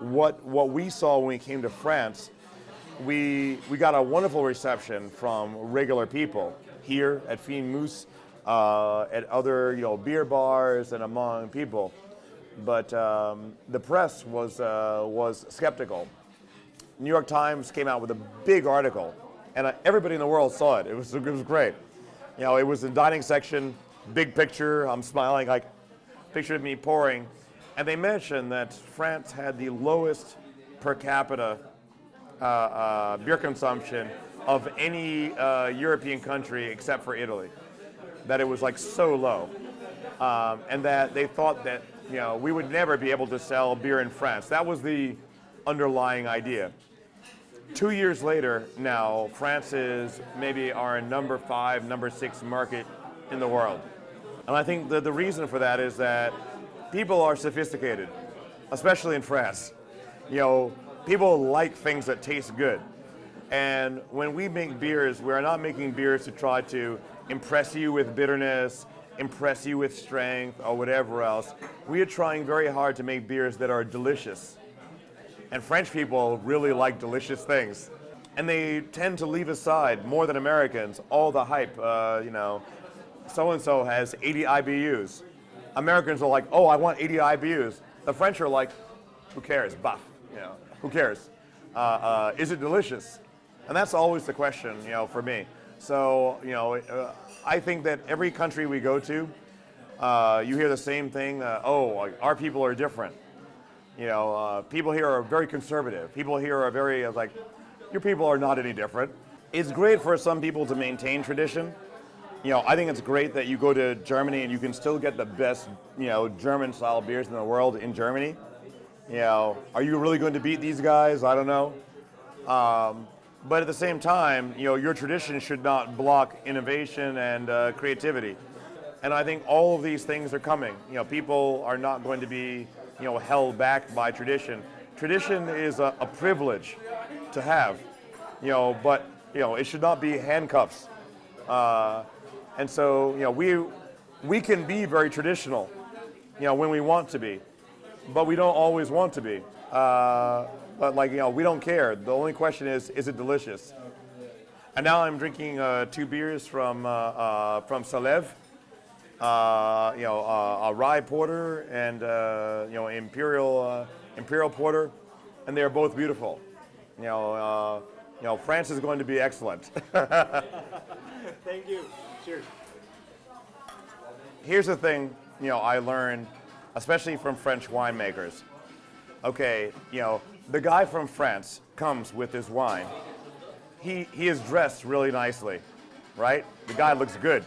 what, what we saw when we came to France, we, we got a wonderful reception from regular people here at Fine Mousse, uh, at other you know, beer bars and among people. But um, the press was, uh, was skeptical. New York Times came out with a big article, and uh, everybody in the world saw it. It was, it was great. You know, it was the dining section, big picture, I'm smiling, like picture of me pouring. And they mentioned that France had the lowest per capita uh, uh, beer consumption of any uh, European country except for Italy. That it was like so low. Um, and that they thought that you know, we would never be able to sell beer in France. That was the underlying idea. Two years later now, France is maybe our number five, number six market in the world. And I think that the reason for that is that people are sophisticated, especially in France. You know, people like things that taste good. And when we make beers, we're not making beers to try to impress you with bitterness, impress you with strength, or whatever else. We are trying very hard to make beers that are delicious. And French people really like delicious things. And they tend to leave aside, more than Americans, all the hype. Uh, you know, so-and-so has 80 IBUs. Americans are like, oh, I want 80 IBUs. The French are like, who cares, buff, you know, who cares? Uh, uh, is it delicious? And that's always the question, you know, for me. So, you know, uh, I think that every country we go to, uh, you hear the same thing, uh, oh, our people are different. You know, uh, people here are very conservative. People here are very, like, your people are not any different. It's great for some people to maintain tradition. You know, I think it's great that you go to Germany and you can still get the best, you know, German-style beers in the world in Germany. You know, are you really going to beat these guys? I don't know. Um, but at the same time, you know, your tradition should not block innovation and uh, creativity. And I think all of these things are coming. You know, people are not going to be, you know, held back by tradition. Tradition is a, a privilege to have, you know, but, you know, it should not be handcuffs. Uh, and so, you know, we, we can be very traditional, you know, when we want to be, but we don't always want to be. Uh, but like, you know, we don't care. The only question is, is it delicious? And now I'm drinking uh, two beers from, uh, uh, from Salève, uh, you know, uh, a rye porter and, you know, imperial, imperial porter, and they're both beautiful. You know, you know, France is going to be excellent. Thank you. Cheers. Here's the thing, you know, I learned, especially from French winemakers. Okay, you know, the guy from France comes with his wine. He, he is dressed really nicely, right? The guy looks good.